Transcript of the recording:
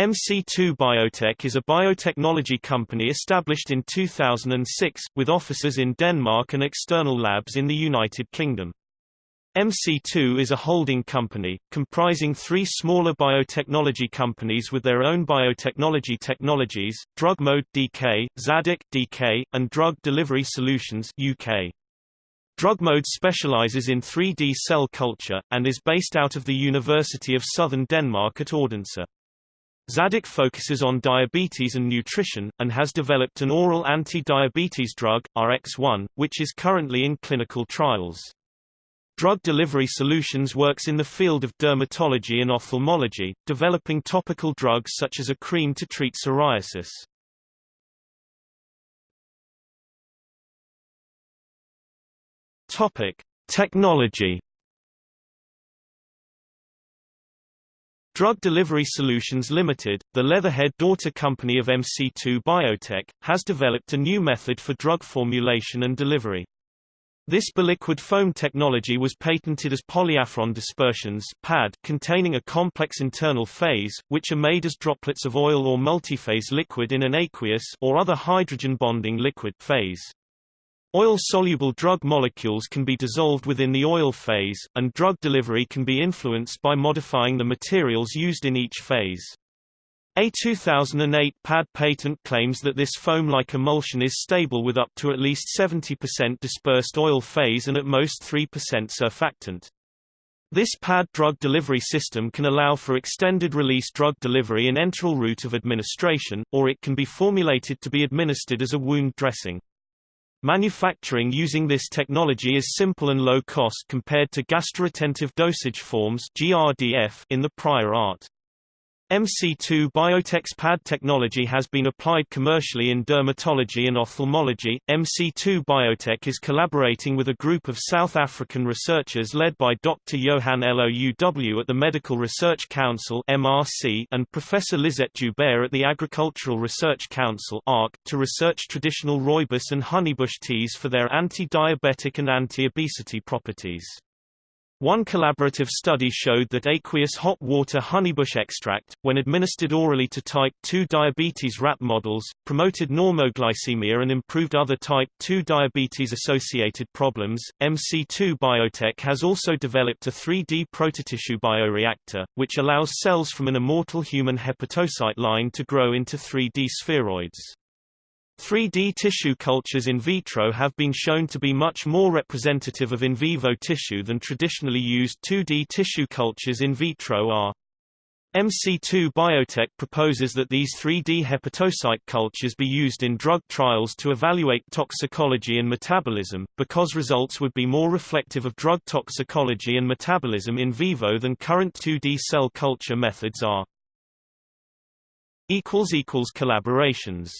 MC2 Biotech is a biotechnology company established in 2006, with offices in Denmark and external labs in the United Kingdom. MC2 is a holding company, comprising three smaller biotechnology companies with their own biotechnology technologies, DrugMode DK, Zadig DK, and Drug Delivery Solutions UK. DrugMode specializes in 3D cell culture, and is based out of the University of Southern Denmark at Odense. Zadig focuses on diabetes and nutrition, and has developed an oral anti-diabetes drug, RX-1, which is currently in clinical trials. Drug Delivery Solutions works in the field of dermatology and ophthalmology, developing topical drugs such as a cream to treat psoriasis. Topic: Technology Drug Delivery Solutions Limited, the Leatherhead daughter company of MC2 Biotech, has developed a new method for drug formulation and delivery. This biliquid foam technology was patented as polyaphron dispersions PAD, containing a complex internal phase, which are made as droplets of oil or multiphase liquid in an aqueous or other hydrogen bonding liquid phase. Oil-soluble drug molecules can be dissolved within the oil phase, and drug delivery can be influenced by modifying the materials used in each phase. A 2008 PAD patent claims that this foam-like emulsion is stable with up to at least 70% dispersed oil phase and at most 3% surfactant. This PAD drug delivery system can allow for extended-release drug delivery in enteral route of administration, or it can be formulated to be administered as a wound dressing. Manufacturing using this technology is simple and low cost compared to gastroretentive dosage forms in the prior art. MC2 Biotech's PAD technology has been applied commercially in dermatology and ophthalmology. MC2 Biotech is collaborating with a group of South African researchers led by Dr. Johan Louw at the Medical Research Council (MRC) and Professor Lisette Joubert at the Agricultural Research Council (ARC) to research traditional rooibos and honeybush teas for their anti-diabetic and anti-obesity properties. One collaborative study showed that aqueous hot water honeybush extract, when administered orally to type 2 diabetes rat models, promoted normoglycemia and improved other type 2 diabetes-associated problems. MC2 Biotech has also developed a 3D prototissue bioreactor, which allows cells from an immortal human hepatocyte line to grow into 3D spheroids. 3D tissue cultures in vitro have been shown to be much more representative of in vivo tissue than traditionally used 2D tissue cultures in vitro are. MC2 Biotech proposes that these 3D hepatocyte cultures be used in drug trials to evaluate toxicology and metabolism, because results would be more reflective of drug toxicology and metabolism in vivo than current 2D cell culture methods are. Collaborations